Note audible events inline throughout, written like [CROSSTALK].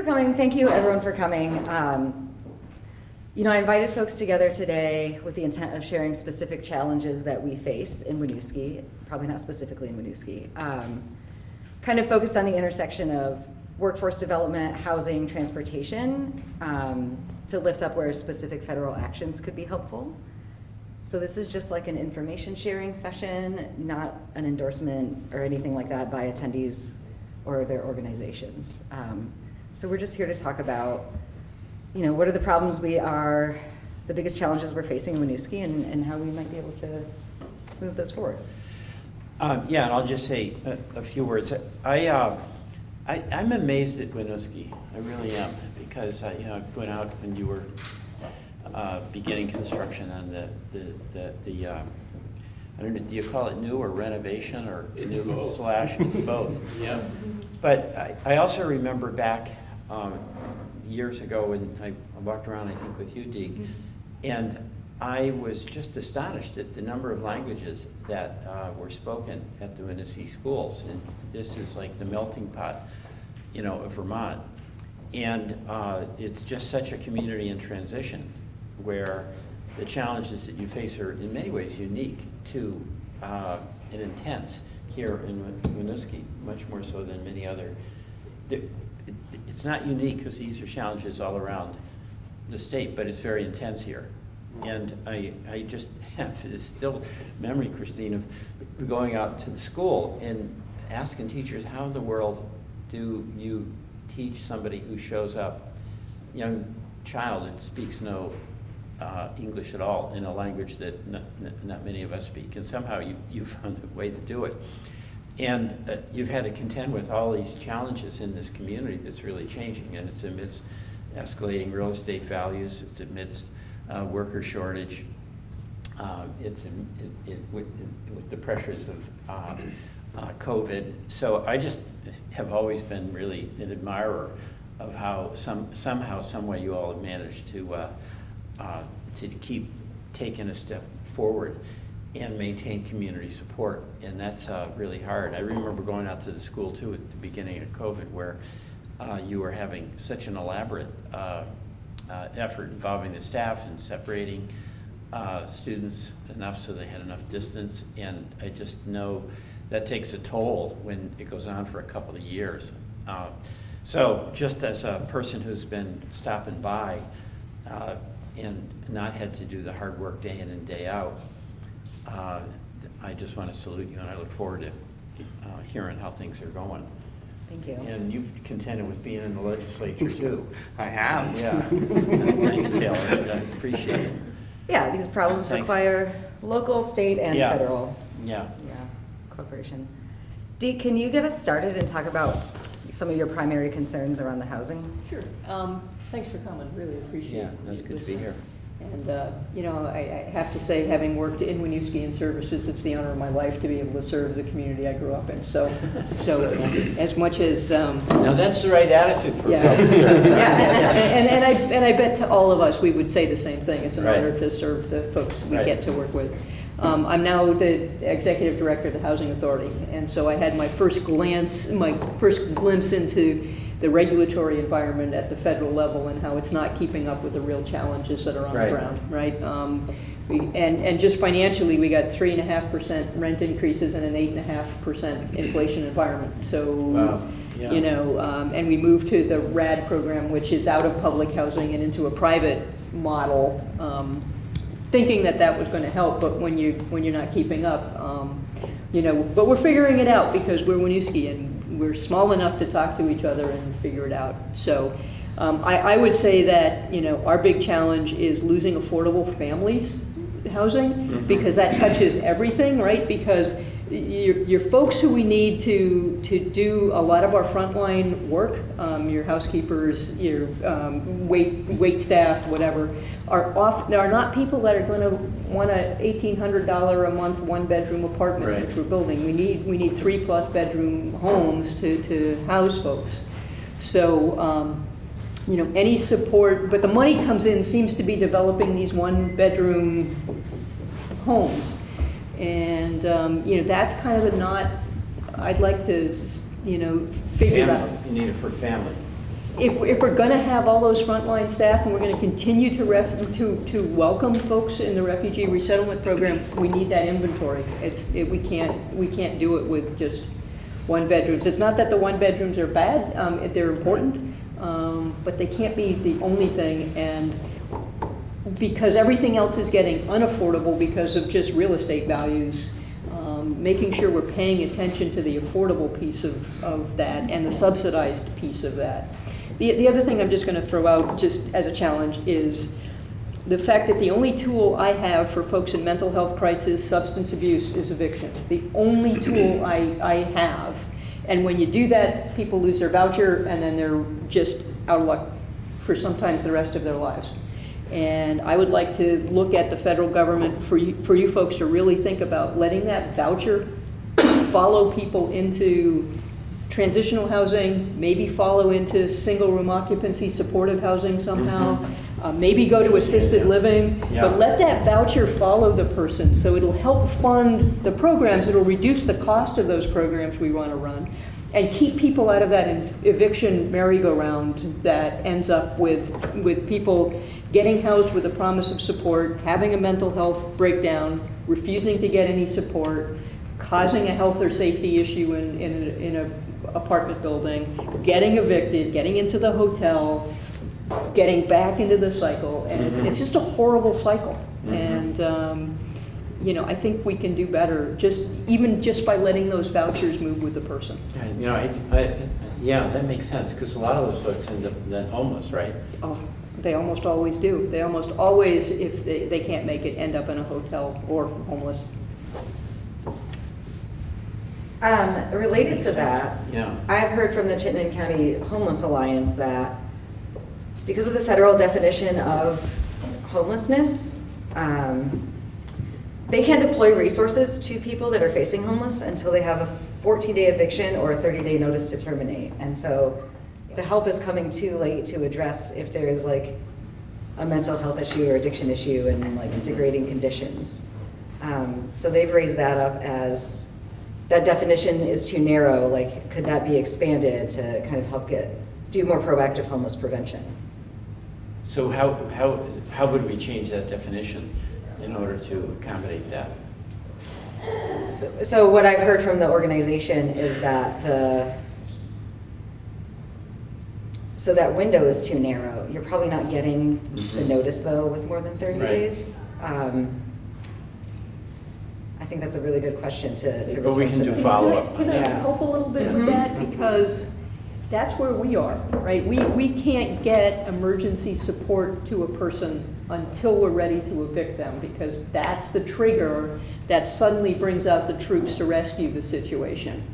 for coming. Thank you, everyone, for coming. Um, you know, I invited folks together today with the intent of sharing specific challenges that we face in Winooski, probably not specifically in Winooski. Um, kind of focused on the intersection of workforce development, housing, transportation, um, to lift up where specific federal actions could be helpful. So this is just like an information sharing session, not an endorsement or anything like that by attendees or their organizations. Um, so we're just here to talk about, you know, what are the problems we are, the biggest challenges we're facing in Winooski and, and how we might be able to move those forward. Um, yeah, and I'll just say a, a few words. I, uh, I, I'm amazed at Winooski. I really am, because I, you know, I went out when you were uh, beginning construction on the, the, the, the um, I don't know, do you call it new or renovation or It's new both. slash? It's both. [LAUGHS] Yeah. But I, I also remember back um, years ago when I I walked around, I think, with you, Deke, and I was just astonished at the number of languages that uh, were spoken at the Winooski schools. And this is like the melting pot, you know, of Vermont. And uh, it's just such a community in transition where the challenges that you face are in many ways unique to uh, and intense here in Win- Winooski, much more so than many other. It- It's not unique because these are challenges all around the state, but it's very intense here. And I, I just [LAUGHS] have this still memory, Christine, of going out to the school and asking teachers, how in the world do you teach somebody who shows up, young child that speaks no uh, English at all in a language that not, not many of us speak, and somehow you, you found a way to do it. And uh, you've had to contend with all these challenges in this community that's really changing, and it's amidst escalating real estate values, it's amidst uh, worker shortage, uh, it's in, it, it, with, with the pressures of uh, uh, COVID. So I just have always been really an admirer of how some, somehow, some way you all have managed to, uh, uh, to keep taking a step forward and maintain community support. And that's uh, really hard. I remember going out to the school too at the beginning of COVID where uh, you were having such an elaborate uh, uh, effort involving the staff and separating uh, students enough so they had enough distance. And I just know that takes a toll when it goes on for a couple of years. Uh, So just as a person who's been stopping by and not had to do the hard work day in and day out, uh, I just want to salute you and I look forward to uh, hearing how things are going. Thank you. And you've contended with being in the legislature too. I have. Yeah. [LAUGHS] Thanks, Taylor. I appreciate it. Yeah, these problems Thanks. require local, state, and Yeah. federal Yeah. yeah, cooperation. Dee, can you get us started and talk about some of your primary concerns around the housing? Sure. Um, Thanks for coming, really appreciate it. Yeah, that's good to be here. And, uh, you know, I I have to say, having worked in Winooski and Services, it's the honor of my life to be able to serve the community I grew up in. So, [LAUGHS] so as much as, um, Now, that's the right attitude for yeah. public And, [LAUGHS] and and I, and I bet to all of us, we would say the same thing. It's an Right. honor to serve the folks we Right. get to work with. Um, I'm now the executive director of the Housing Authority, and so I had my first glance, my first glimpse into the regulatory environment at the federal level and how it's not keeping up with the real challenges that are on Right. the ground, right? Um, we, and, and just financially, we got three and a half percent rent increases and an eight and a half percent inflation environment. So, Wow, yeah. you know, um, and we moved to the RAD program, which is out of public housing and into a private model, um, thinking that that was going to help, but when you, when you're not keeping up, um, you know, but we're figuring it out because we're Winooski and we're small enough to talk to each other and figure it out. So um, I, I would say that, you know, our big challenge is losing affordable families housing Mhm. because that touches everything, right? Because your, your folks who we need to, to do a lot of our frontline work, um, your housekeepers, your um, wait, wait staff, whatever, are off, are not people that are gonna want a eighteen hundred dollar a month, one-bedroom apartment, Right. which we're building. We need, we need three-plus bedroom homes to, to house folks. So, um, you know, any support, but the money comes in, seems to be developing these one-bedroom homes. And, um, you know, that's kind of a not, I'd like to, you know, figure out. Family, you need it for family. if, if we're gonna have all those frontline staff and we're gonna continue to ref, to, to welcome folks in the refugee resettlement program, we need that inventory. It's, it, we can't, we can't do it with just one bedrooms. It's not that the one bedrooms are bad, um, they're important, um, but they can't be the only thing and because everything else is getting unaffordable because of just real estate values, um, making sure we're paying attention to the affordable piece of, of that and the subsidized piece of that. The, the other thing I'm just going to throw out, just as a challenge, is the fact that the only tool I have for folks in mental health crisis, substance abuse, is eviction. The only tool I, I have. And when you do that, people lose their voucher and then they're just out of luck for sometimes the rest of their lives. And I would like to look at the federal government for you, for you folks to really think about letting that voucher follow people into transitional housing, maybe follow into single room occupancy supportive housing somehow, uh, maybe go to assisted living, Yeah. but let that voucher follow the person. So it'll help fund the programs, it'll reduce the cost of those programs we want to run, and keep people out of that eviction merry-go-round that ends up with, with people getting housed with a promise of support, having a mental health breakdown, refusing to get any support, causing a health or safety issue in, in a, in a apartment building, getting evicted, getting into the hotel, getting back into the cycle, and it's, Mhm. it's just a horrible cycle. Mhm. And, um, you know, I think we can do better, just, even just by letting those vouchers move with the person. Yeah, You know, I, I, yeah, that makes sense, because a lot of those folks end up then homeless, right? Oh, they almost always do. They almost always, if they, they can't make it, end up in a hotel or homeless. Um, related to sense. that, Yeah. I've heard from the Chittenden County Homeless Alliance that because of the federal definition of homelessness, um, they can't deploy resources to people that are facing homeless until they have a 14-day eviction or a 30-day notice to terminate. And so the help is coming too late to address if there is like a mental health issue or addiction issue and like degrading conditions. Um, So they've raised that up as, that definition is too narrow, like, could that be expanded to kind of help get, do more proactive homeless prevention? So how, how, how would we change that definition in order to accommodate that? So so what I've heard from the organization is that the, so that window is too narrow. You're probably not getting the Mhm. notice, though, with more than 30 Right. days. Um, I think that's a really good question to to But we can to do follow-up. Can I Yeah. help a little bit with Mhm. that? Because that's where we are, right? We, we can't get emergency support to a person until we're ready to evict them, because that's the trigger that suddenly brings out the troops to rescue the situation.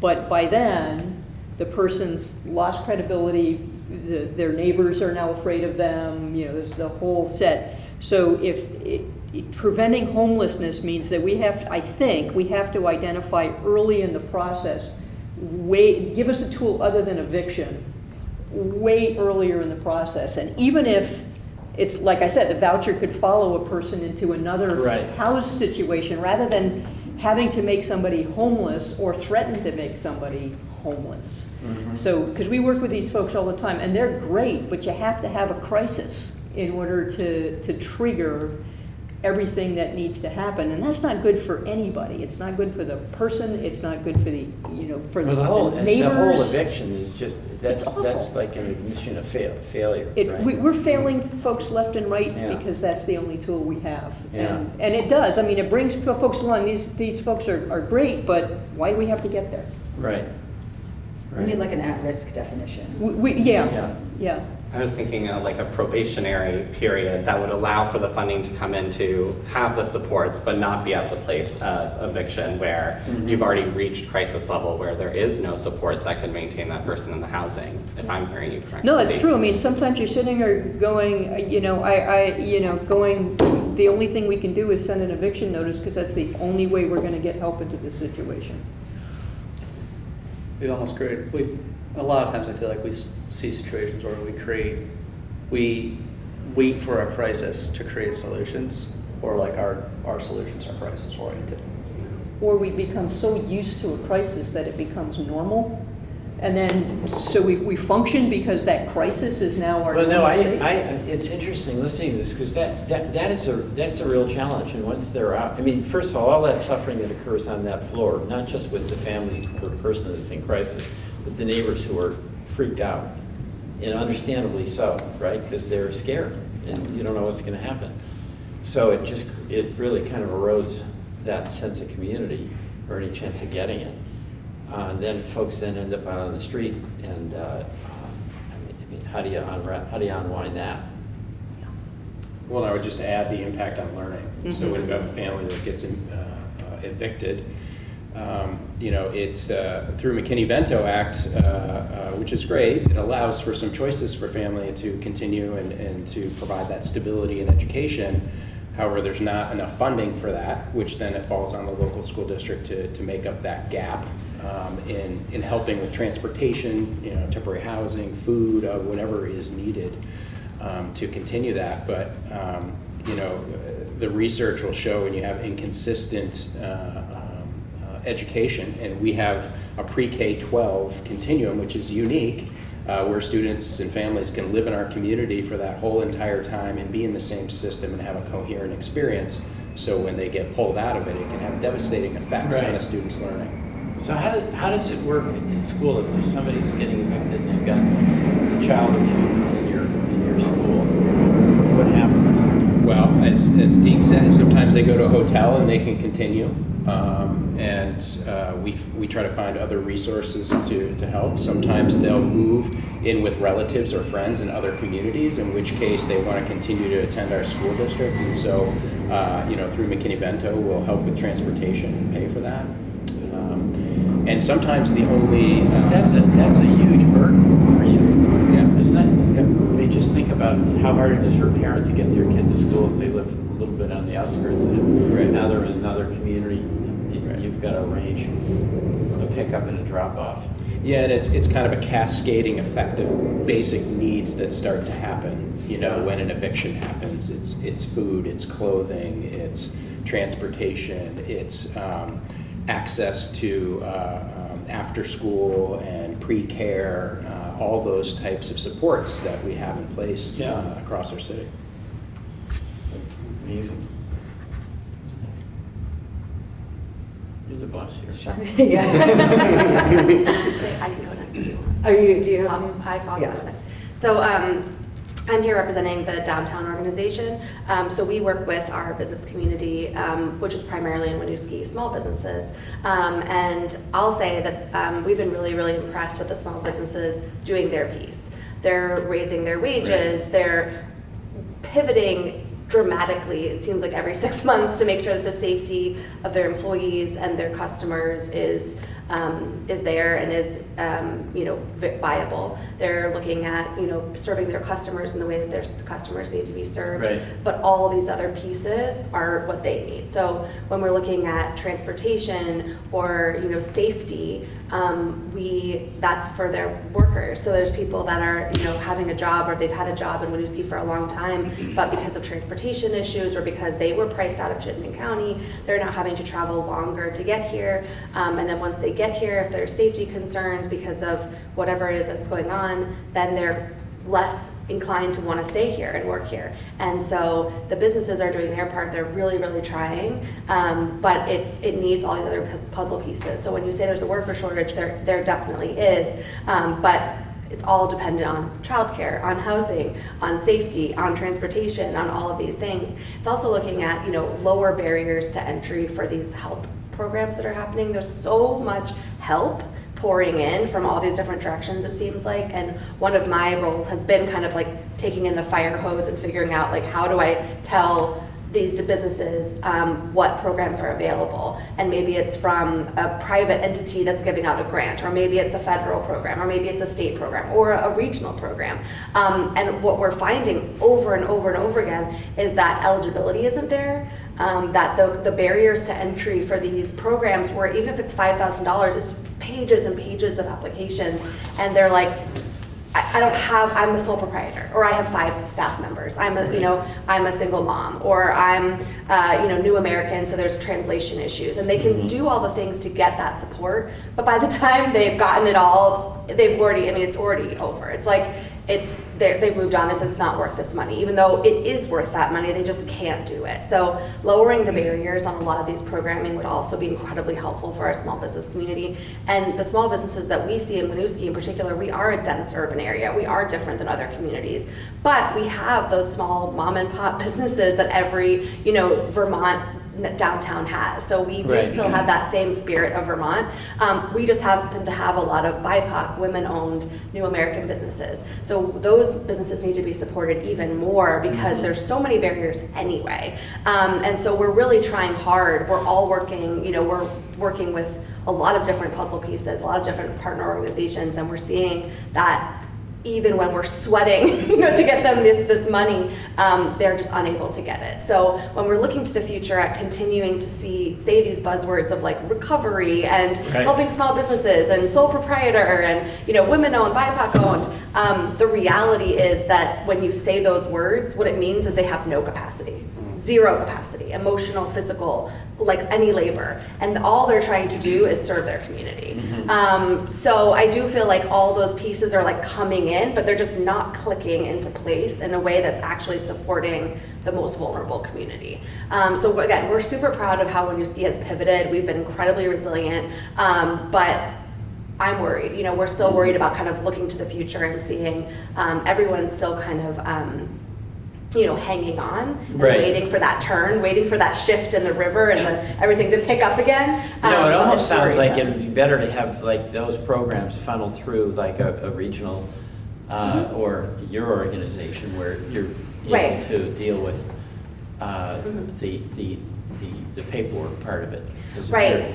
But by then, the person's lost credibility, the, their neighbors are now afraid of them, you know, there's the whole set. So if, it, it- preventing homelessness means that we have, I think, we have to identify early in the process, way, give us a tool other than eviction, way earlier in the process. And even if, it's, like I said, the voucher could follow a person into another Right. house situation, rather than having to make somebody homeless or threaten to make somebody homeless. Mhm. So, because we work with these folks all the time, and they're great, but you have to have a crisis in order to, to trigger everything that needs to happen, and that's not good for anybody. It's not good for the person, it's not good for the, you know, for Well, the whole, the the whole eviction is just, that's, that's like an admission of fail, failure, It, we, right? we're failing folks left and right Yeah. because that's the only tool we have. Yeah. And, and it does, I mean, it brings folks along, these, these folks are, are great, but why do we have to get there? Right. We need like an at-risk definition. We, we, yeah, Yeah. yeah. I was thinking of like a probationary period that would allow for the funding to come in to have the supports, but not be at the place of eviction where Mhm. you've already reached crisis level where there is no supports that could maintain that person in the housing, if I'm hearing you correctly. No, it's true. I mean, sometimes you're sitting there going, uh, you know, I, I, you know, going, the only thing we can do is send an eviction notice because that's the only way we're gonna get help into this situation. We'd almost create, we, a lot of times I feel like we see situations where we create, we wait for a crisis to create solutions, or like our, our solutions are crisis oriented. Or we become so used to a crisis that it becomes normal And then, so we, we function because that crisis is now our. Well, no, I, normal? I, it's interesting listening to this, because that, that, that is a, that's a real challenge, and once they're out, I mean, first of all, all that suffering that occurs on that floor, not just with the family or person that's in crisis, the neighbors who are freaked out, and understandably so, right, because they're scared, and you don't know what's gonna happen. So it just, it really kind of erodes that sense of community, or any chance of getting it. Uh, and then folks then end up out on the street, and, uh, I mean, I mean, how do you how do you unwind that? Well, I would just add the impact on learning. So Mhm. when you have a family that gets uh, uh, evicted, um, you know, it, uh, through McKinney-Vento Act, uh, uh, which is great, it allows for some choices for family to continue and, and to provide that stability in education. However, there's not enough funding for that, which then it falls on the local school district to, to make up that gap um, in, in helping with transportation, you know, temporary housing, food, uh, whatever is needed um, to continue that. But, um, you know, the research will show when you have inconsistent uh, education, and we have a pre-K-12 continuum, which is unique, uh, where students and families can live in our community for that whole entire time and be in the same system and have a coherent experience. So when they get pulled out of it, it can have devastating effects on a student's learning. So how, do- how does it work in school if there's somebody who's getting evicted and they've got a child or two that's in your, in your school? What happens? Well, as, as Deke said, sometimes they go to a hotel and they can continue. Um, and uh, we, we try to find other resources to, to help. Sometimes they'll move in with relatives or friends in other communities, in which case they want to continue to attend our school district. And so, uh, you know, through McKinney-Vento, we'll help with transportation and pay for that. Um, and sometimes the only. Uh, That's a, that's a huge burden for you, Yeah. isn't it? I mean, just think about how hard it is for parents to get their kid to school if they live a little bit on the outskirts. And Right. now they're in another community. You've got to arrange a pickup and a drop off. Yeah, and it's, it's kind of a cascading effect of basic needs that start to happen, you know, when an eviction happens. It's, it's food, it's clothing, it's transportation, it's um, access to uh, um, after-school and pre-care, uh, all those types of supports that we have in place Yeah. uh, across our city. Amazing. You're the boss here. [LAUGHS] Yeah. [LAUGHS] I can go next if you want. Are you, do you have Um, some? Hi, I'll Yeah. go next. So um, I'm here representing the downtown organization. Um, So we work with our business community, um, which is primarily in Winooski, small businesses. Um, And I'll say that um, we've been really, really impressed with the small businesses doing their piece. They're raising their wages, they're pivoting dramatically, it seems like every [LAUGHS] six months, to make sure that the safety of their employees and their customers is, um, is there and is, um, you know, viable. They're looking at, you know, serving their customers in the way that their customers need to be served. Right. But all these other pieces are what they need. So when we're looking at transportation or, you know, safety, um, we, that's for their workers. So there's people that are, you know, having a job or they've had a job in Winooski for a long time, but because of transportation issues or because they were priced out of Chittenden County, they're now having to travel longer to get here. Um, and then once they get here, if there's safety concerns because of whatever it is that's going on, then they're less inclined to want to stay here and work here. And so the businesses are doing their part. They're really, really trying, um, but it's it needs all the other puzzle pieces. So when you say there's a worker shortage, there there definitely is, um, but it's all dependent on childcare, on housing, on safety, on transportation, on all of these things. It's also looking at you know lower barriers to entry for these help programs that are happening. There's so much help pouring in from all these different directions it seems like. And one of my roles has been kind of like taking in the fire hose and figuring out like how do i tell these businesses um, what programs are available? And maybe it's from a private entity that's giving out a grant or maybe it's a federal program or maybe it's a state program or a regional program. Um, and what we're finding over and over and over again is that eligibility isn't there um, that the, the barriers to entry for these programs where even if it's $5000 it's pages and pages of applications and they're like I, I don't have, I'm a sole proprietor, or I have five staff members. I'm a, you know, I'm a single mom, or I'm, uh, you know, new American, so there's translation issues. And they can do all the things to get that support, but by the [LAUGHS] time they've gotten it all, they've already, I mean, it's already over. It's like, it's, they've moved on, said it's not worth this money, even though it is worth that money, they just can't do it. So lowering the barriers on a lot of these programming would also be incredibly helpful for our small business community. And the small businesses that we see in Winooski in particular, we are a dense urban area, we are different than other communities. But we have those small mom and pop [LAUGHS] businesses that every, you know, Vermont downtown has. So we do Right. still have that same spirit of Vermont. Um, we just happen to have a lot of BIPOC, women-owned, new American businesses. So those businesses need to be supported even more because there's so many barriers anyway. Um, and so we're really trying hard. We're all working, you know, we're working with a lot of different puzzle pieces, a lot of different partner organizations, and we're seeing that even when we're sweating, [LAUGHS] you know, to get them this, this money, um, they're just unable to get it. So when we're looking to the future at continuing to see, say these buzzwords of like recovery and Right. helping small businesses and sole proprietor and, you know, women-owned, BIPOC-owned, um, the reality is that when you say those words, what it means is they have no capacity. Zero capacity, emotional, physical, like any labor. And all they're trying to do is serve their community. Um, so I do feel like all those pieces are like coming in, but they're just not clicking into place in a way that's actually supporting the most vulnerable community. Um, so again, we're super proud of how Winooski has pivoted. We've been incredibly resilient, um, but I'm worried. You know, we're still worried about kind of looking to the future and seeing um, everyone's still kind of. You know, hanging on, and Right. waiting for that turn, waiting for that shift in the river and the, everything to pick up again. You know, Um, it almost sounds like it'd be better to have like those programs funneled through like a, a regional uh, or your organization where you're Mm-hmm. Right. able to deal with uh, Mhm. the, the, the the paperwork part of it. Right.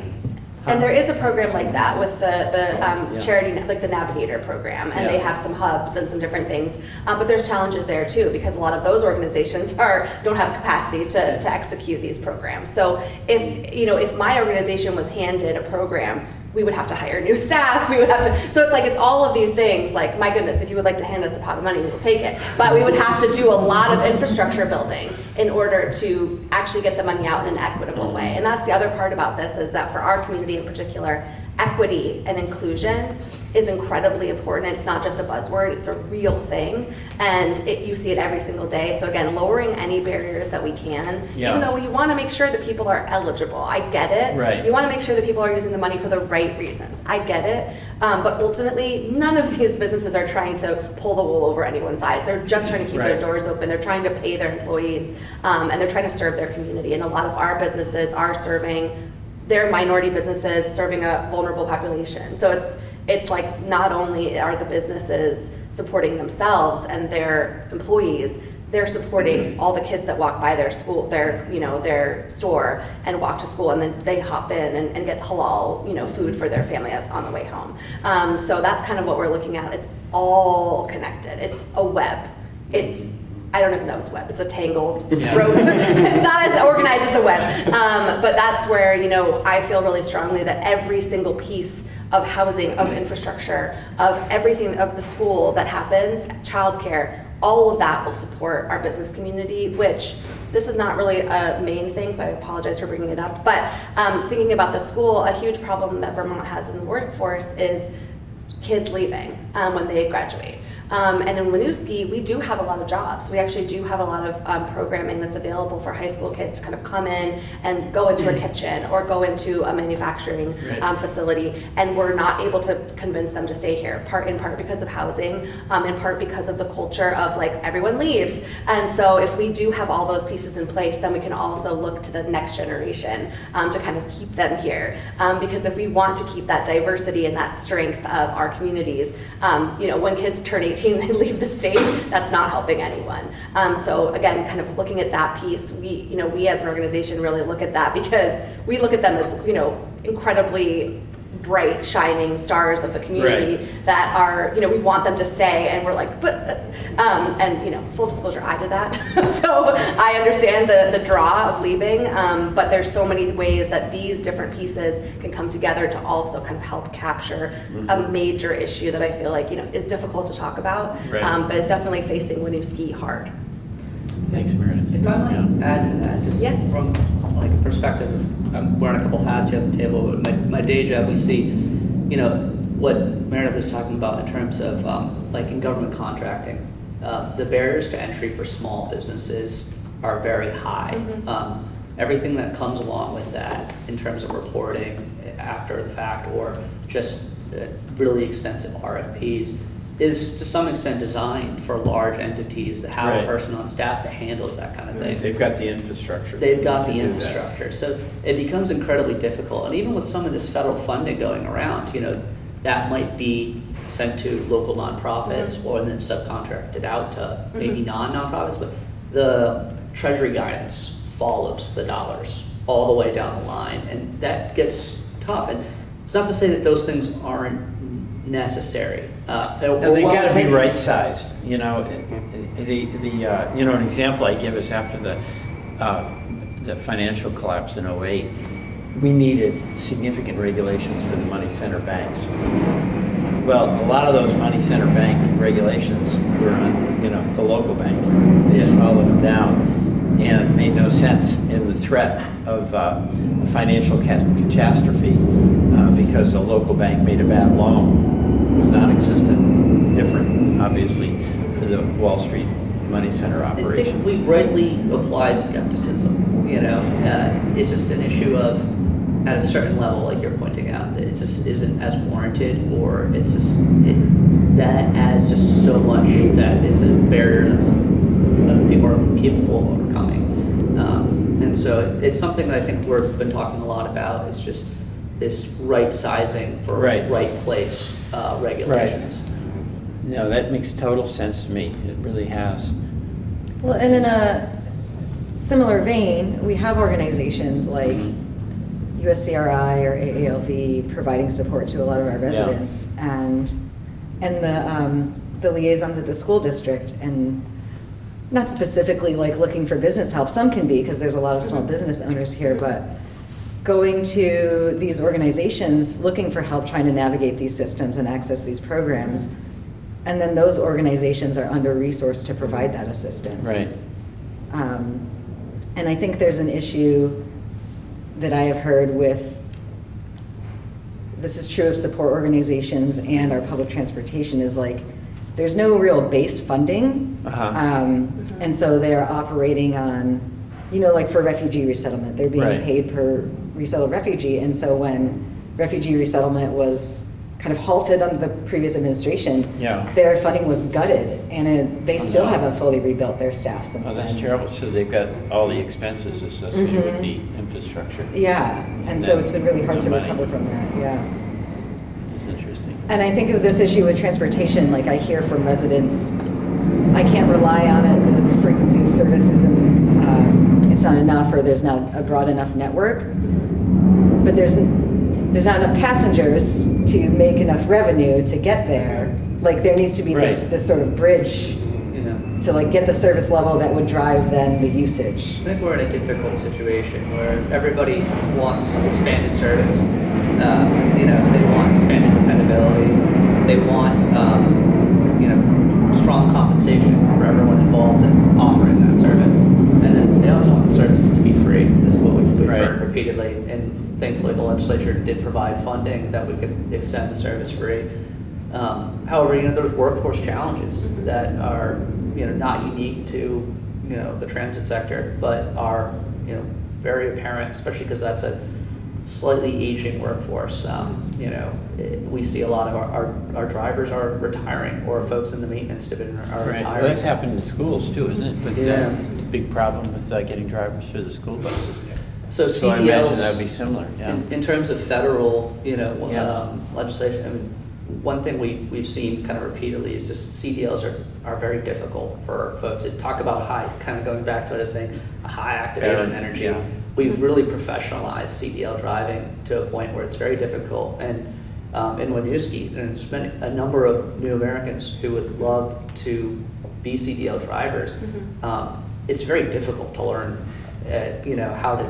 And there is a program like that with the, the um, Yeah. charity, like the Navigator program, and they have some hubs and some different things. Um, but there's challenges there too, because a lot of those organizations [LAUGHS] are, don't have capacity to, to execute these programs. So if, you know, if my organization was handed a program, we would have to hire new staff, we would have to, so it's like, it's all of these things, like, my goodness, if you would like to hand us a pot of money, we'll take it. But we would have to do a lot of infrastructure building in order to actually get the money out in an equitable way. And that's the other part about this, is that for our community in particular, equity and inclusion is incredibly important. It's not just a buzzword, it's a real thing. And it, you see it every single day. So again, lowering any barriers that we can, Yeah. even though you want to make sure that people are eligible. I get it. Right. You want to make sure that people are using the money for the right reasons. I get it. Um, but ultimately, none of these businesses are trying to pull the wool over anyone's eyes. They're just trying to keep their doors open. They're trying to pay their employees, um, and they're trying to serve their community. And a lot of our businesses are serving they're minority businesses serving a vulnerable population. So it's it's like not only are the businesses supporting themselves and their employees, they're supporting all the kids that walk by their school, their you know their store and walk to school, and then they hop in and, and get halal you know food for their family as on the way home. Um, so that's kind of what we're looking at. It's all connected. It's a web. It's I don't even know it's web. It's a tangled [LAUGHS] Yeah. rope. [LAUGHS] it's not as organized as a web. Um, but that's where, you know, I feel really strongly that every single piece of housing, of infrastructure, of everything, of the school that happens, childcare, all of that will support our business community, which this is not really a main thing, so I apologize for bringing it up. But um, thinking about the school, a huge problem that Vermont has in the workforce is kids leaving um, when they graduate. Um, and in Winooski, we do have a lot of jobs. We actually do have a lot of um, programming that's available for high school kids to kind of come in and go into a kitchen or go into a manufacturing Right. um, facility. And we're not able to convince them to stay here, part in part because of housing, um, in part because of the culture of like everyone leaves. And so if we do have all those pieces in place, then we can also look to the next generation um, to kind of keep them here. Um, because if we want to keep that diversity and that strength of our communities, um, you know, when kids turn 18, [LAUGHS] they leave the state, that's not helping anyone. Um, so again, kind of looking at that piece, we, you know, we as an organization really look at that because we look at them as, you know, incredibly bright, shining stars of the community Right. that are, you know, we want them to stay, and we're like, but Um, and, you know, full disclosure, I did that. [LAUGHS] so I understand the, the draw of leaving, um, but there's so many ways that these different pieces can come together to also kind of help capture a major issue that I feel like, you know, is difficult to talk about, Right. um, but it's definitely facing Winooski hard. Thanks, Meredith. If I might Yeah. add to that, just Yeah. from like a perspective, I'm wearing a couple hats here at the table, but my, my day job, we see, you know, what Meredith is talking about in terms of, um, like in government contracting. Uh, the barriers to entry for small businesses are very high. Mhm. Um, everything that comes along with that in terms of reporting after the fact or just uh, really extensive RFPs is to some extent designed for large entities that have Right. a person on staff that handles that kind of thing. They've got the infrastructure. They've got the infrastructure, so it becomes incredibly difficult. And even with some of this federal funding going around, you know, that might be sent to local nonprofits Mhm. or then subcontracted out to maybe Mhm. non-nonprofits, but the treasury guidance follows the dollars all the way down the line, and that gets tough. And it's not to say that those things aren't necessary. Uh, No, they or gotta be right-sized, you know, the, the, uh, you know, an example I give is after the, uh, the financial collapse in '08, we needed significant regulations for the money center banks. Well, a lot of those money center bank regulations were on, you know, the local bank. They just followed them down and made no sense in the threat of uh, a financial ca- catastrophe uh, because a local bank made a bad loan was non-existent, different, obviously, for the Wall Street money center operations. I think we've rightly applied skepticism, you know, uh, it's just an issue of, at a certain level, like you're pointing out, that it just isn't as warranted, or it's just, it, that adds just so much that it's a barrier that's, that people are capable of overcoming. Um, and so it's, it's something that I think we've been talking a lot about, is just this right sizing for Right. right place, uh, regulations. No, that makes total sense to me. It really has. Well, and in a similar vein, we have organizations like USCRI or AALV providing support to a lot of our residents. And, and the, um, the liaisons at the school district and not specifically like looking for business help, some can be because there's a lot of small business owners here, but going to these organizations, looking for help trying to navigate these systems and access these programs. And then those organizations are under-resourced to provide that assistance. Right. Um, And I think there's an issue that I have heard with, this is true of support organizations and our public transportation, is like, there's no real base funding. Uh-huh. Um, And so they're operating on, you know, like for refugee resettlement, they're being Right. paid per resettled refugee. And so when refugee resettlement was kind of halted under the previous administration, Yeah. their funding was gutted, and it, they still Oh, no. haven't fully rebuilt their staff since Oh, then. that's terrible. So they've got all the expenses associated with Mhm. the infrastructure. Yeah, and so it's been really hard to money. recover from that, yeah. That's interesting. And I think of this issue with transportation, like I hear from residents, I can't rely on it, this frequency of services and um, it's not enough, or there's not a broad enough network. But there's, there's not enough passengers to make enough revenue to get there. Like there needs to be this, Right. this sort of bridge You know? to like get the service level that would drive then the usage. I think we're in a difficult situation where everybody wants expanded service. Um, you know, they want expanded dependability. They want, um, you know, strong compensation for everyone involved in offering that service. And then they also want the service to be free. This is what we've, we've heard Right. repeatedly. And thankfully, the legislature did provide funding that we could extend the service free. Um, however, you know, there's workforce challenges that are, you know, not unique to, you know, the transit sector, but are, you know, very apparent, especially because that's a slightly aging workforce. Um, you know, it, we see a lot of our, our, our drivers are retiring, or folks in the maintenance division are Right. retiring. Well, that's happened in schools too, isn't it? Uh, Yeah. the big problem with uh, getting drivers for the school buses. So So I imagine CDLs that would be similar, yeah. In, in terms of federal, you know, Yeah. um, legislation, I mean, one thing we've, we've seen kind of repeatedly is just CDLs are, are very difficult for folks. To talk about high, kind of going back to what I was saying, a high activation Very, energy. yeah. We've really professionalized CDL driving to a point where it's very difficult. And um, in Winooski. And there's been a number of new Americans who would love to be CDL drivers. Mhm. Um, it's very difficult to learn, uh, you know, how to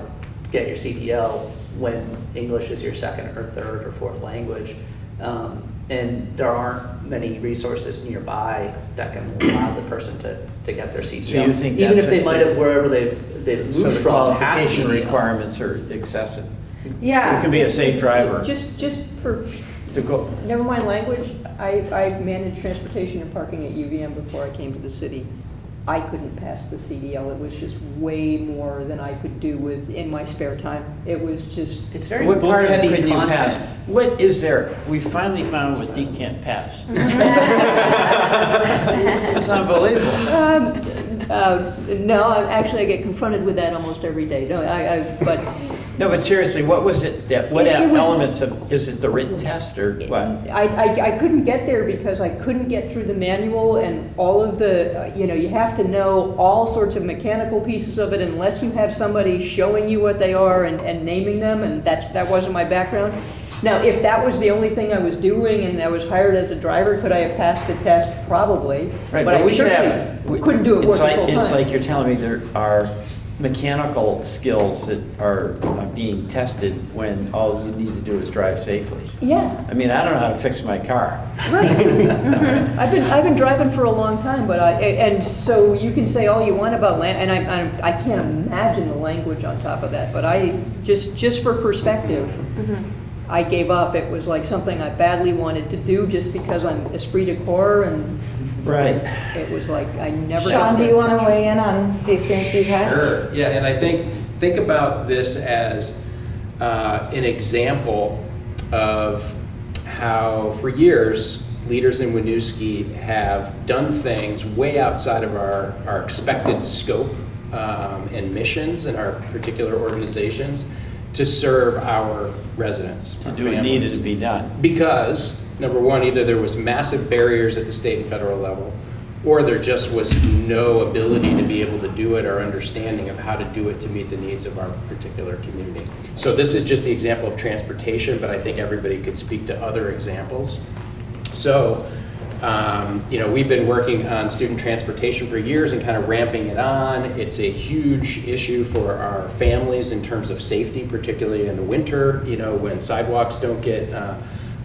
get your CDL when English is your second or third or fourth language. Um, and there aren't many resources nearby that can allow the person to, to get their CDL. So you think Even if they might have wherever they've, they've So moved the from. have qualification requirements are excessive. Yeah. You can be a safe driver Just, just for, to go, never mind language, I, I managed transportation and parking at UVM before I came to the city. I couldn't pass the CDL, it was just way more than I could do with, in my spare time. It was just, It's very what part of it book-heavy couldn't you pass? What is there? We finally found what Deke can't pass. [LAUGHS] It's unbelievable. um, uh, no, actually, I get confronted with that almost every day. No, I, I, but No, but seriously, what was it, that, what It- it was- elements of, is it the written test or what? I, I, I couldn't get there because I couldn't get through the manual and all of the, uh, you know, you have to know all sorts of mechanical pieces of it unless you have somebody showing you what they are and, and naming them, and that's, that wasn't my background. Now, if that was the only thing I was doing and I was hired as a driver, could I have passed the test? Probably. Right, But I we should certainly have- we- couldn't do it it's working like- full-time. It's like you're telling me there are mechanical skills that are uh, being tested when all you need to do is drive safely. Yeah, I mean, I don't know how to fix my car. Right. [LAUGHS] I've been, I've been driving for a long time, but I, and so you can say all you want about land, and I, I, I can't imagine the language on top of that, but I, just, just for perspective, I gave up. It was like something I badly wanted to do just because I'm esprit de corps, and Right. it was like, I never. Sean, do you want to weigh in on the experience you've had? Sure, yeah, and I think, think about this as uh, an example of how, for years, leaders in Winooski have done things way outside of our, our expected scope um, and missions in our particular organizations to serve our residents. To our do what needed to be done. Because, number one, either there was massive barriers at the state and federal level, or there just was no ability to be able to do it or understanding of how to do it to meet the needs of our particular community. So this is just the example of transportation, but I think everybody could speak to other examples. So, um, you know, we've been working on student transportation for years and kind of ramping it on. It's a huge issue for our families in terms of safety, particularly in the winter, you know, when sidewalks don't get uh,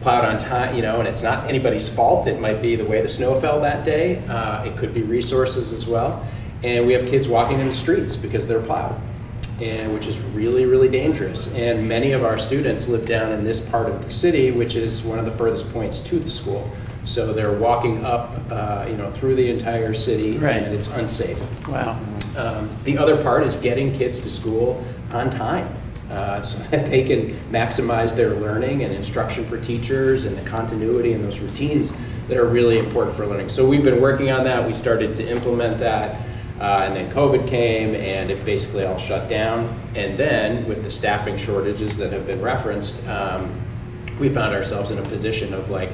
plowed on time, you know, and it's not anybody's fault. It might be the way the snow fell that day. Uh, it could be resources as well. And we have kids walking in the streets because they're plowed and which is really, really dangerous. And many of our students live down in this part of the city, which is one of the furthest points to the school. So they're walking up, uh, you know, through the entire city, Right. and it's unsafe. Wow. Um, the other part is getting kids to school on time. Uh, so [LAUGHS] that they can maximize their learning and instruction for teachers and the continuity and those routines that are really important for learning. So we've been working on that. We started to implement that. Uh, and then COVID came and it basically all shut down. And then with the staffing shortages that have been referenced, um, we found ourselves in a position of like,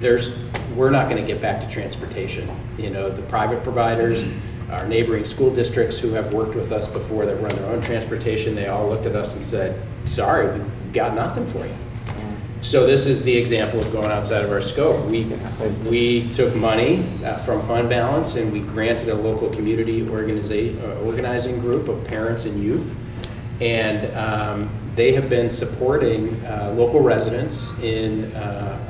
there's, we're not going to get back to transportation. You know, the private providers, our neighboring school districts who have worked with us before that run their own transportation, they all looked at us and said, sorry, we've got nothing for you. So this is the example of going outside of our scope. We, we took money uh, from fund balance and we granted a local community uh, organizing group of parents and youth. And um, they have been supporting uh, local residents in uh,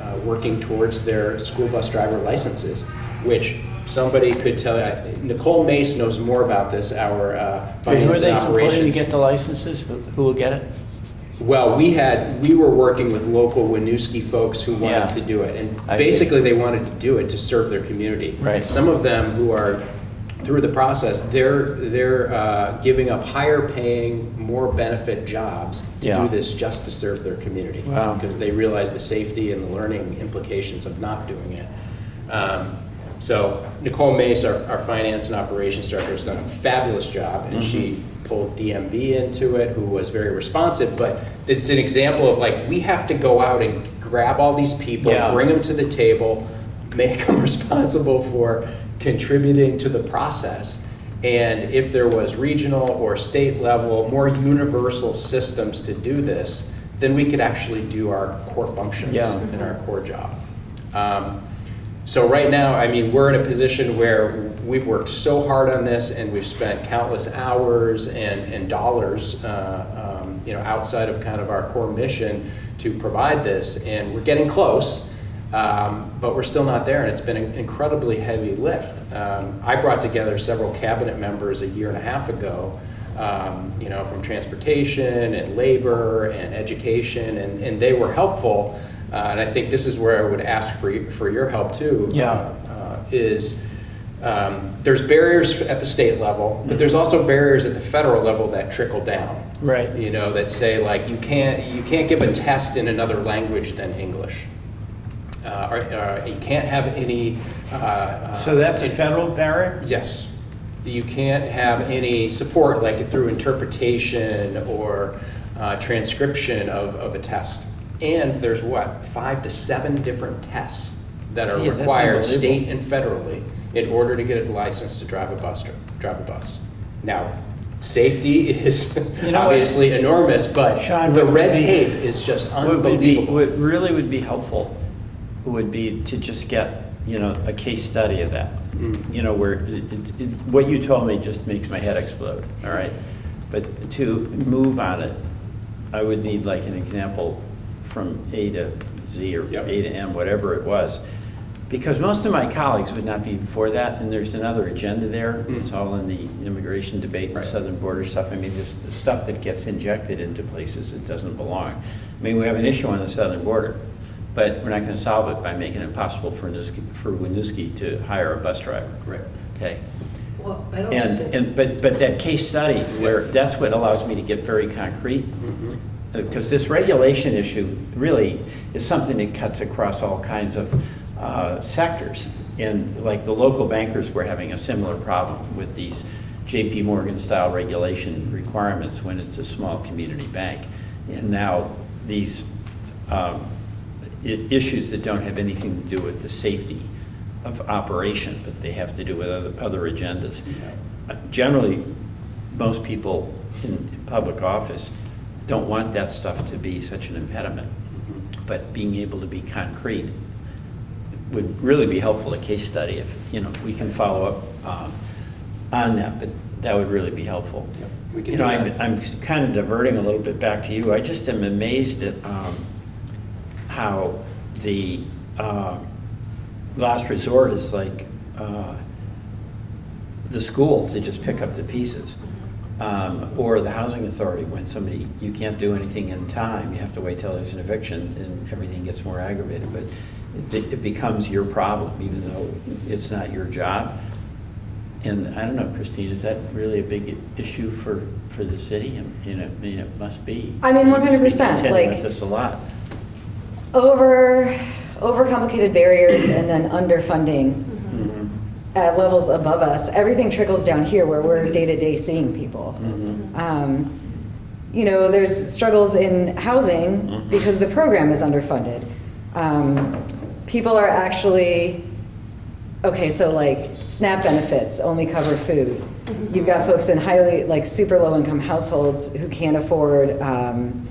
uh, working towards their school bus driver licenses, which somebody could tell you, Nicole Mace knows more about this, our uh, Who are they supporting to get the licenses? Who who will get it? Well, we had, we were working with local Winooski folks who Yeah. wanted to do it. And I see. basically, they wanted to do it to serve their community. Right. Some of them who are through the process, they're, they're uh, giving up higher paying, more benefit jobs to Yeah. do this just to serve their community. Wow. Because they realize the safety and the learning implications of not doing it. Um, So Nicole Mace, our, our finance and operations director, has done a fabulous job, and she pulled DMV into it, who was very responsive, but it's an example of like, we have to go out and grab all these people, Yeah. bring them to the table, make them [LAUGHS] responsible for contributing to the process. And if there was regional or state level, more universal systems to do this, then we could actually do our core functions Yeah. and our core job. Um, so right now, I mean, we're in a position where we've worked so hard on this and we've spent countless hours and, and dollars, uh, um, you know, outside of kind of our core mission to provide this, and we're getting close. Um, but we're still not there, and it's been an incredibly heavy lift. Um, I brought together several cabinet members a year and a half ago, um, you know, from transportation and labor and education, and, and they were helpful. Uh, and I think this is where I would ask for, for your help too. Yeah. uh, is um, there's barriers at the state level, but there's also barriers at the federal level that trickle down. Right. You know, that say like you can't you can't give a test in another language than English. Uh, or, uh, you can't have any. Uh, uh, So that's a federal barrier? Yes. You can't have any support like through interpretation or uh, transcription of, of a test. And there's what, five to seven different tests that are Yeah, that's required unbelievable. state and federally in order to get a license to drive a bus, dri- drive a bus. Now, safety [LAUGHS] is You know what? obviously enormous, but Sean, the what would red be- tape is just What would be, unbelievable. what really would be helpful would be to just get, you know, a case study of that. Mm. You know, where, it- it- it- what you told me just makes my head explode, all right? But to move on it, I would need like an example from A to Z or Yep. A to M, whatever it was. Because most of my colleagues would not be for that, and there's another agenda there. Mm. It's all in the immigration debate and southern border stuff. I mean, this the stuff that gets injected into places it doesn't belong. I mean, we have an issue on the southern border, but we're not going to solve it by making it possible for Winooski, for Winooski to hire a bus driver. Right. Okay? Well, I'd also And, say, and, but, but that case study, where, that's what allows me to get very concrete. Because this regulation issue really is something that cuts across all kinds of uh, sectors. And like the local bankers were having a similar problem with these JP Morgan style regulation requirements when it's a small community bank. And now these um, i- issues that don't have anything to do with the safety of operation, but they have to do with other, other agendas. Uh, Generally, most people in in public office don't want that stuff to be such an impediment. But being able to be concrete would really be helpful, a case study, if, you know, we can follow up um, on that, but that would really be helpful. Yep, we can You know, I'm. I'm kind of diverting a little bit back to you. I just am amazed at um, how the uh, last resort is like uh, the school to just pick up the pieces. Um, Or the housing authority, when somebody, you can't do anything in time, you have to wait till there's an eviction and everything gets more aggravated. But it it becomes your problem, even though it's not your job. And I don't know, Christine, is that really a big issue for, for the city? I mean, it- I mean, it must be. I mean, 100%, contend like- with this a lot. Over, overcomplicated barriers and then underfunding Mhm. at levels above us. Everything trickles down here where we're day-to-day seeing people. Mhm. Um, You know, there's struggles in housing Mhm. because the program is underfunded. Um, People are actually, okay, so like SNAP benefits only cover food. You've got folks in highly, like super low-income households who can't afford um,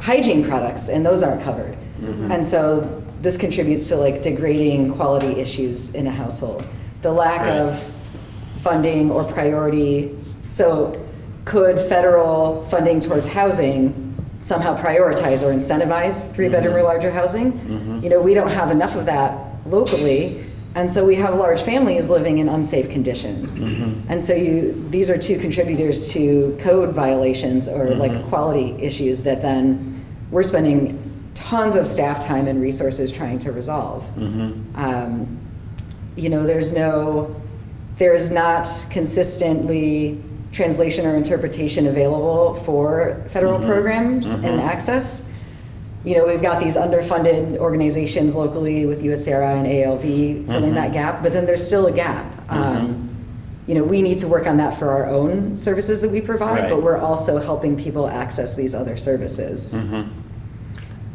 hygiene products, and those aren't covered. Mhm. And so this contributes to like degrading quality issues in a household. The lack Right. of funding or priority. So could federal funding towards housing somehow prioritize or incentivize three-bedroom or Mhm. larger housing? Mhm. You know, we don't have enough of that locally, and so we have large families living in unsafe conditions. Mhm. And so you, these are two contributors to code violations or like Mhm. quality issues that then we're spending tons of staff time and resources trying to resolve. Mhm. Um, You know, there's no, there is not consistently translation or interpretation available for federal Mhm. programs and Mhm. access. You know, we've got these underfunded organizations locally with USARA and AALV filling that gap, but then there's still a gap. Mhm. Um, You know, we need to work on that for our own services that we provide, but we're also helping people access these other services.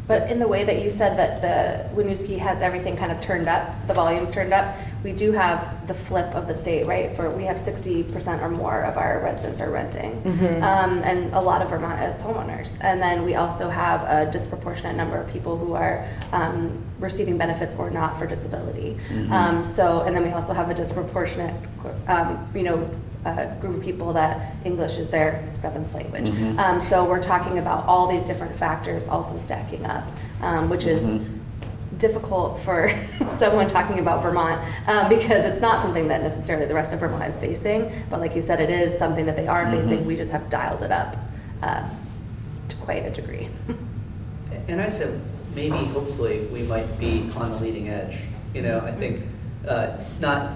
But in the way that you said that the Winooski has everything kind of turned up, the volume's turned up, we do have the flip of the state, right? For we have 60% or more of our residents are renting, um, and a lot of Vermont is homeowners. And then we also have a disproportionate number of people who are um, receiving benefits or not for disability. Um, so, and then we also have a disproportionate, um, you know, uh, group of people that English is their seventh language. Um, so we're talking about all these different factors also stacking up, um, which is difficult for [LAUGHS] someone talking about Vermont um, because it's not something that necessarily the rest of Vermont is facing. But like you said, it is something that they are facing. We just have dialed it up um, to quite a degree. [LAUGHS] And I said, maybe, hopefully, we might be on the leading edge. You know, I think, uh, not,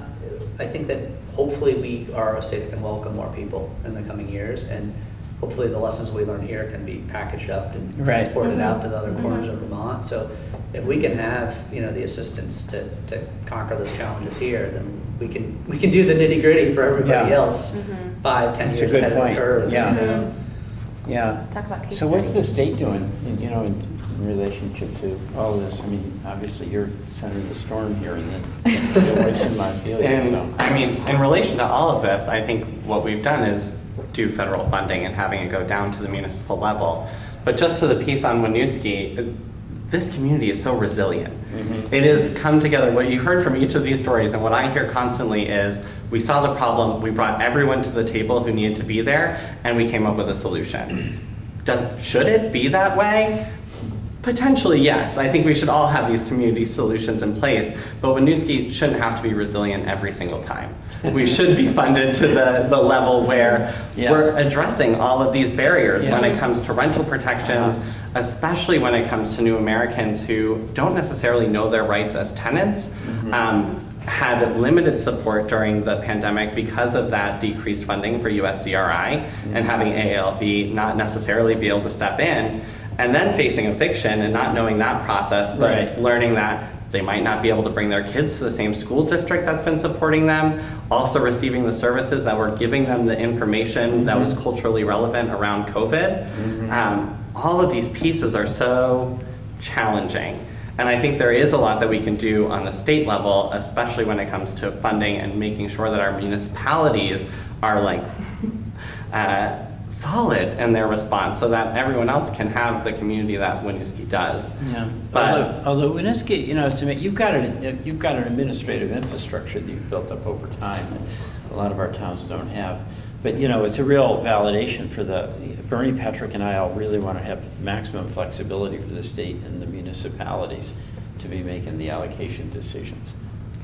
I think that hopefully we are a state that can welcome more people in the coming years, and hopefully the lessons we learn here can be packaged up and Right. transported out mm-hmm. to the other mm-hmm. corners of Vermont. So if we can have, you know, the assistance to, to conquer those challenges here, then we can, we can do the nitty gritty for everybody Yeah. else, Mhm. five, ten That's a years good ahead of the curve. Yeah. you know? Yeah. Talk about case So what's the state doing, in- you know, in in relationship to all of this? I mean, obviously, you're center of the storm here, and then your voice in Montpelier, And, so. I mean, in relation to all of this, I think what we've done is do federal funding and having it go down to the municipal level. But just to the piece on Winooski, this community is so resilient. Mhm. It has come together, what you heard from each of these stories, and what I hear constantly is, we saw the problem, we brought everyone to the table who needed to be there, and we came up with a solution. Does, should it be that way? Potentially, yes. I think we should all have these community solutions in place, but Winooski shouldn't have to be resilient every single time. We should be funded to the, the level where Yeah. we're addressing all of these barriers when it comes to rental protections, uh-huh. especially when it comes to new Americans who don't necessarily know their rights as tenants. Mm-hmm. Um, had limited support during the pandemic because of that decreased funding for USCRI and mm-hmm. having AALV not necessarily be able to step in, and then facing eviction and not knowing that process, but Right. learning that they might not be able to bring their kids to the same school district that's been supporting them, also receiving the services that were giving them the information that was culturally relevant around COVID. Um, all of these pieces are so challenging. And I think there is a lot that we can do on the state level, especially when it comes to funding and making sure that our municipalities are like [LAUGHS] uh, solid in their response so that everyone else can have the community that Winooski does. Yeah, But- although, although Winooski, you know, you've got an, you've got an administrative infrastructure that you've built up over time that a lot of our towns don't have. But, you know, it's a real validation for the, Bernie, Patrick, and I all really want to have maximum flexibility for the state and the municipalities to be making the allocation decisions.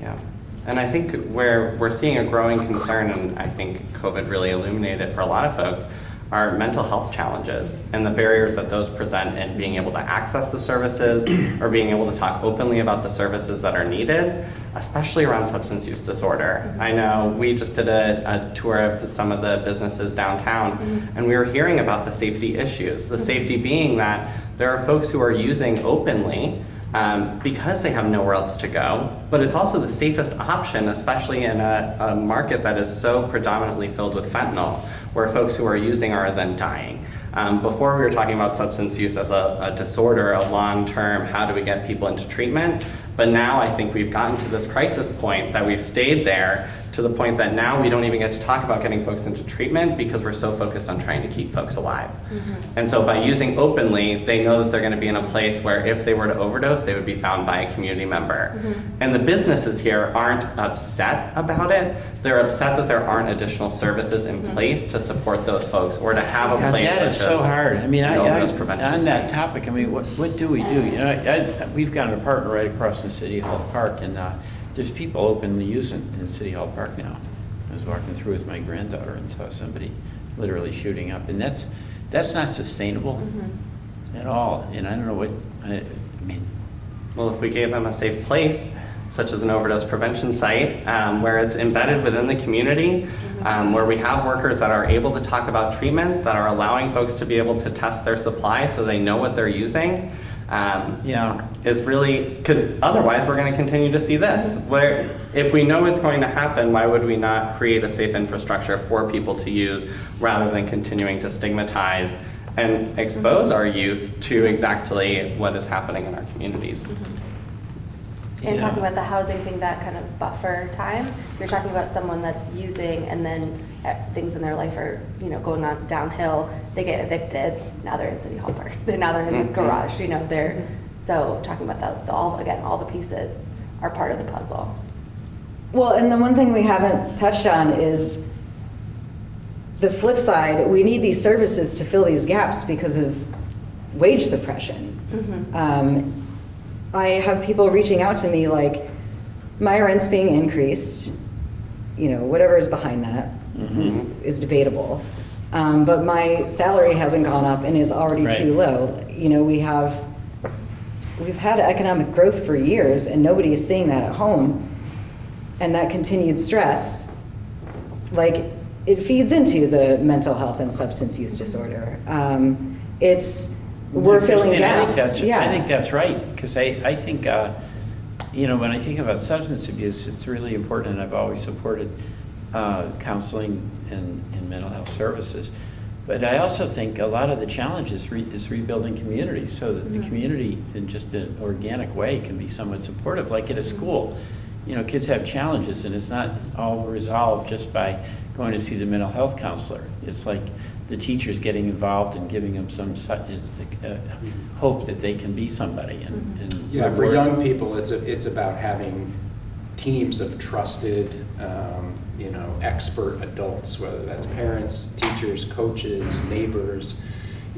Yeah, and I think where we're seeing a growing concern, and I think COVID really illuminated for a lot of folks, are mental health challenges and the barriers that those present in being able to access the services [CLEARS THROAT] or being able to talk openly about the services that are needed, especially around substance use disorder. Mm-hmm. I know we just did a, a tour of some of the businesses downtown, mm-hmm. and we were hearing about the safety issues. The mm-hmm. safety being that there are folks who are using openly um, because they have nowhere else to go. But it's also the safest option, especially in a, a market that is so predominantly filled with fentanyl, where folks who are using are then dying. Um, before we were talking about substance use as a, a disorder, a long-term, how do we get people into treatment? But now I think we've gotten to this crisis point that we've stayed there to the point that now we don't even get to talk about getting folks into treatment because we're so focused on trying to keep folks alive. Mm-hmm. And so by using openly, they know that they're going to be in a place where if they were to overdose, they would be found by a community member. Mm-hmm. And the businesses here aren't upset about it. They're upset that there aren't additional services in mm-hmm. place to support those folks or to have a God, place that such is so as hard. I mean, I, I, on that topic, I mean, what, what do we do? You know, I, I, we've got an apartment right across from City Hall Park, and, uh, there's people openly using in City Hall Park now. I was walking through with my granddaughter and saw somebody literally shooting up, and that's, that's not sustainable at all, and I don't know what, I, I mean, Well, if we gave them a safe place, such as an overdose prevention site, um, where it's embedded within the community, um, where we have workers that are able to talk about treatment, that are allowing folks to be able to test their supply so they know what they're using, um, yeah. is really, because otherwise we're going to continue to see this. Where if we know it's going to happen, why would we not create a safe infrastructure for people to use rather than continuing to stigmatize and expose our youth to exactly what is happening in our communities? And Yeah. talking about the housing thing, that kind of buffer time, you're talking about someone that's using and then uh, things in their life are, you know, going on downhill, they get evicted, now they're in City Hall Park, [LAUGHS] now they're in the Mhm. garage, you know, they're, so talking about the, the, all, again, all the pieces are part of the puzzle. Well, and the one thing we haven't touched on is the flip side, we need these services to fill these gaps because of wage suppression. Mhm. Um, I have people reaching out to me like, my rent's being increased, you know, whatever is behind that Mhm. is debatable. Um, but my salary hasn't gone up and is already too low. You know, we have, we've had economic growth for years and nobody is seeing that at home. And that continued stress, like, it feeds into the mental health and substance use disorder. Um, it's, we're filling Christine, I think gaps, that's- yeah. I think that's right, because I, I think, uh, you know, when I think about substance abuse, it's really important, and I've always supported uh, counseling and, and mental health services. But I also think a lot of the challenge is re- is rebuilding communities, so that the Mhm. community, in just an organic way, can be somewhat supportive, like at a school. You know, kids have challenges, and it's not all resolved just by going to see the mental health counselor. It's like the teachers getting involved and giving them some uh, hope that they can be somebody. and- and Yeah, for reward- young people, it's, a- it's about having teams of trusted, um, you know, expert adults, whether that's parents, teachers, coaches, neighbors.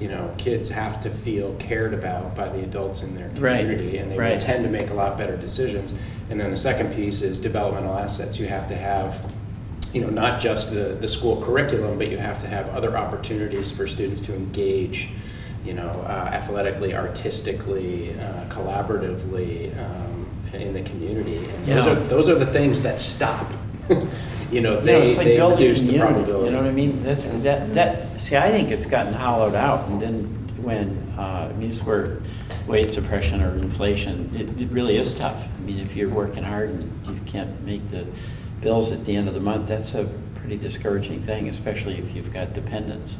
You know, kids have to feel cared about by the adults in their Right, community, and they will right. tend to make a lot better decisions. And then the second piece is developmental assets. You have to have, you know, not just the, the school curriculum, but you have to have other opportunities for students to engage, you know, uh, athletically, artistically, uh, collaboratively um, in the community. And those are those are the things that stop. [LAUGHS] you know, You know, they, it's like they reduce the probability. You know what I mean? That's, that, that, see, I think it's gotten hollowed out, and then when, uh, I mean, it's where wage suppression or inflation, it, it really is tough. I mean, if you're working hard and you can't make the bills at the end of the month, that's a pretty discouraging thing, especially if you've got dependents.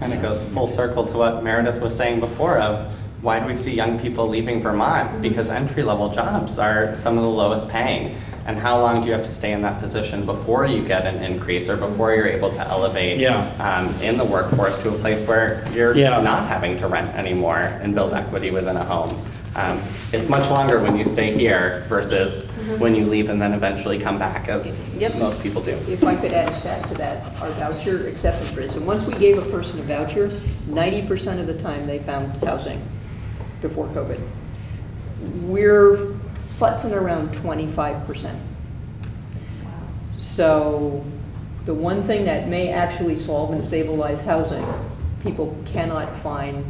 And it goes full circle to what Meredith was saying before of why do we see young people leaving Vermont? Because entry-level jobs are some of the lowest paying. And how long do you have to stay in that position before you get an increase or before you're able to elevate Yeah. um, in the workforce to a place where you're Yeah. not having to rent anymore and build equity within a home? Um, It's much longer when you stay here versus when you leave and then eventually come back, as Yep. most people do. If I could add a stat to that, our voucher acceptance rate, so once we gave a person a voucher, ninety percent of the time they found housing before COVID. We're futzing around twenty-five percent. So the one thing that may actually solve and stabilize housing, people cannot find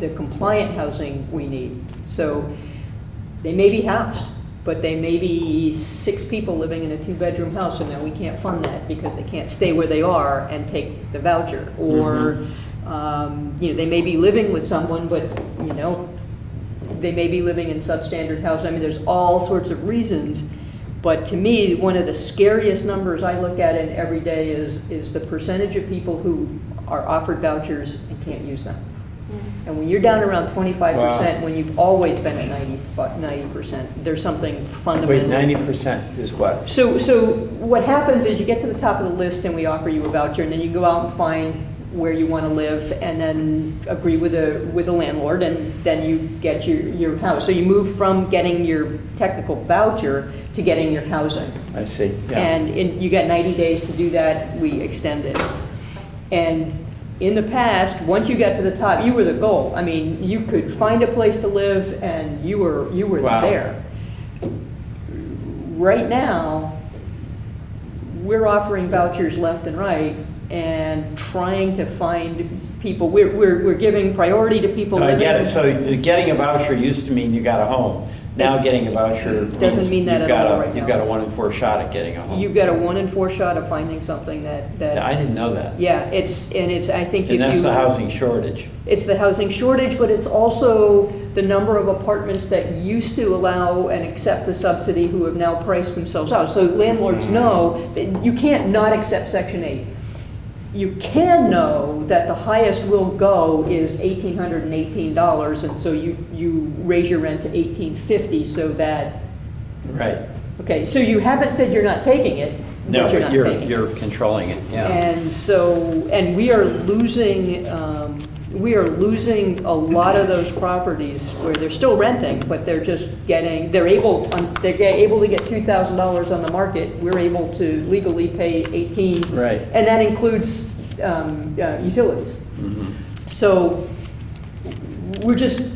the compliant housing we need. So they may be housed, but they may be six people living in a two-bedroom house, and now we can't fund that because they can't stay where they are and take the voucher. Or, um, you know, they may be living with someone, but, you know, they may be living in substandard housing. I mean, there's all sorts of reasons. But to me, one of the scariest numbers I look at in every day is, is the percentage of people who are offered vouchers and can't use them. And when you're down around twenty-five percent, Wow. when you've always been at 90 percent, there's something Wait, fundamental. ninety percent is what? So, so what happens is you get to the top of the list and we offer you a voucher, and then you go out and find where you want to live, and then agree with a, with a landlord, and then you get your, your house. So you move from getting your technical voucher to getting your housing. I see, yeah. And in, you got 90 days to do that, we extended. And in the past, once you got to the top, you were the goal. I mean, you could find a place to live and you were, you were Wow. there. Right now, we're offering vouchers left and right and trying to find people, we're, we're, we're giving priority to people I get it, so getting a voucher used to mean you got a home. Now getting a voucher. Doesn't mean that you've at all got a- right You've now. got a one in four shot at getting a home. You've got a one in four shot of finding something that, that. I didn't know that. Yeah, it's, and it's, I think if you. And that's the housing shortage. It's the housing shortage, but it's also the number of apartments that used to allow and accept the subsidy who have now priced themselves out. So landlords hmm. know that you can't not accept Section 8. You can know that the highest will go is $1,818, and so you, you raise your rent to 1,850 so that Right. Okay, so you haven't said you're not taking it, No, but you're but not you're, you're controlling it, yeah. And so, and we are losing, um, we are losing a lot of those properties where they're still renting, but they're just getting, they're able, um, they're able to get two thousand dollars on the market. We're able to legally pay eighteen. Right. And that includes um, uh, utilities. Mhm. So we're just,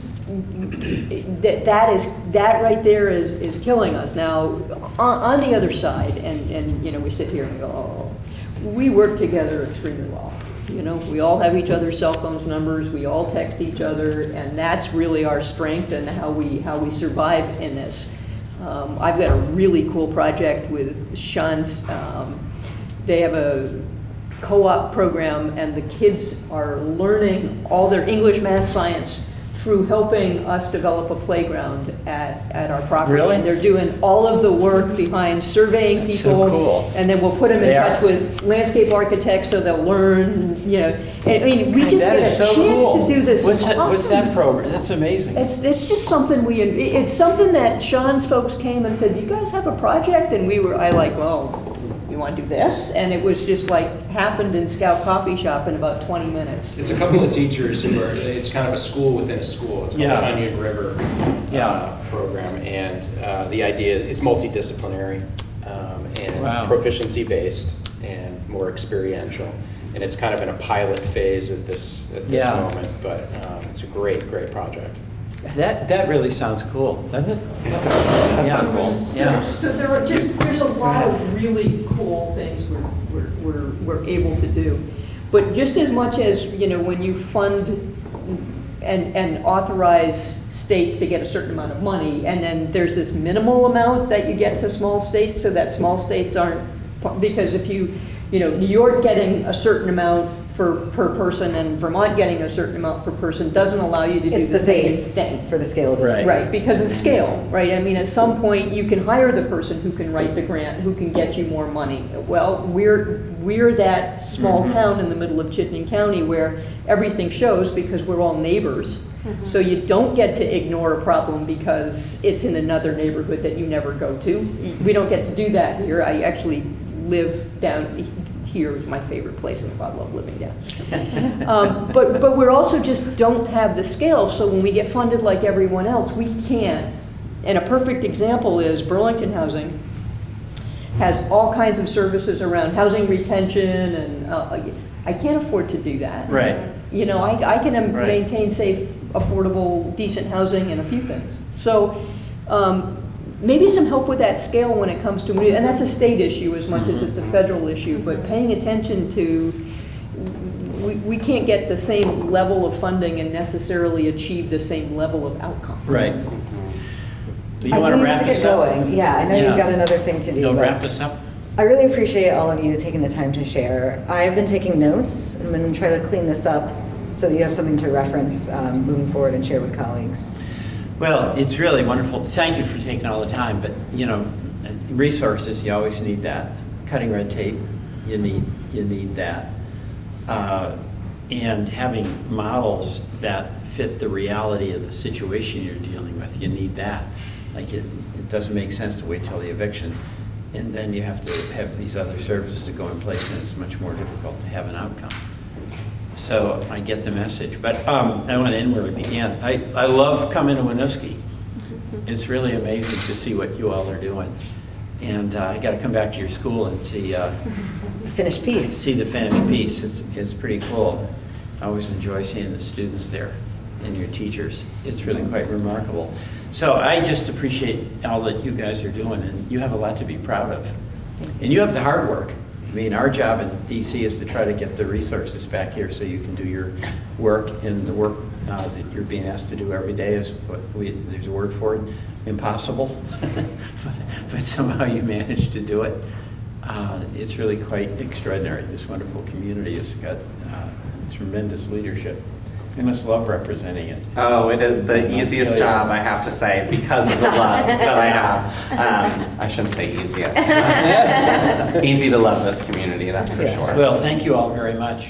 that, that is, that right there is, is killing us. Now, on, on the other side, and, and, you know, we sit here and go, oh, we work together extremely well. You know, we all have each other's cell phones numbers, we all text each other, and that's really our strength and how we, how we survive in this. Um, I've got a really cool project with Sean's, um, they have a co-op program, and the kids are learning all their English, math, science through helping us develop a playground at, at our property. Really? And they're doing all of the work behind surveying That's so people. cool. And then we'll put them in They touch are. with landscape architects so they'll learn, you know. And, I mean, we just That get is a so chance cool. to do this. What's that, what's that awesome- program? That's amazing. it's, it's just something we, it's something that Sean's folks came and said, do you guys have a project? And we were, I like, well, you want to do this? And it was just like, happened in Scout Coffee Shop in about 20 minutes. It's a couple of teachers who are, it's kind of a school within a school. It's called Yeah. the Onion River Yeah. uh, Program. And uh, the idea, it's multidisciplinary um, Wow. and proficiency-based and more experiential. And it's kind of in a pilot phase at this, at this Yeah. moment, but um, it's a great, great project. That, that really sounds cool, doesn't it? Yeah. So, Yeah. so there are just, there's a lot of really cool things we're, we're, we're, we're able to do. But just as much as, you know, when you fund and, and authorize states to get a certain amount of money, and then there's this minimal amount that you get to small states, so that small states aren't, because if you, you know, New York getting a certain amount for, per person and Vermont getting a certain amount per person doesn't allow you to do It's the the same thing. for the scalability. Right. Right, because of scale, right? I mean, at some point, you can hire the person who can write the grant, who can get you more money. Well, we're, we're that small Mhm. town in the middle of Chittenden County where everything shows because we're all neighbors. So you don't get to ignore a problem because it's in another neighborhood that you never go to. We don't get to do that here. I actually live down here is my favorite place in the world. I love living down. Um, But, but we're also just don't have the scale, so when we get funded like everyone else, we can't. And a perfect example is Burlington Housing has all kinds of services around housing retention, and uh, I can't afford to do that. Right. You know, I, I can Right. maintain safe, affordable, decent housing and a few things. So um, maybe some help with that scale when it comes to, and that's a state issue as much as it's a federal issue, but paying attention to, we, we can't get the same level of funding and necessarily achieve the same level of outcome. Right. Do you I want think to we have wrap to get this up? going. Yeah, I know Yeah. you've got another thing to do. You'll wrap this up? I really appreciate all of you taking the time to share. I've been taking notes. I'm going to try to clean this up so that you have something to reference um, moving forward and share with colleagues. Well, it's really wonderful. Thank you for taking all the time, but, you know, resources, you always need that. Cutting red tape, you need, you need that. Uh, And having models that fit the reality of the situation you're dealing with, you need that. Like, it, it doesn't make sense to wait till the eviction, and then you have to have these other services to go in place, and it's much more difficult to have an outcome. So I get the message, but um, I want to end where we began. I, I love coming to Winooski. It's really amazing to see what you all are doing. And uh, I got to come back to your school and see, uh, Finished piece. see the finished piece. It's, it's pretty cool. I always enjoy seeing the students there and your teachers. It's really quite remarkable. So I just appreciate all that you guys are doing, and you have a lot to be proud of. And you have the hard work. I mean, our job in DC is to try to get the resources back here so you can do your work, and the work uh, that you're being asked to do every day is what we, there's a word for it, impossible. [LAUGHS] But somehow you manage to do it. Uh, It's really quite extraordinary. This wonderful community has got uh, tremendous leadership. You must love representing it. Oh, it is the easiest job, I have to say, because of the love that I have. Um, I shouldn't say easiest. [LAUGHS] Easy to love this community, that's for Yeah. sure. Well, thank you all very much.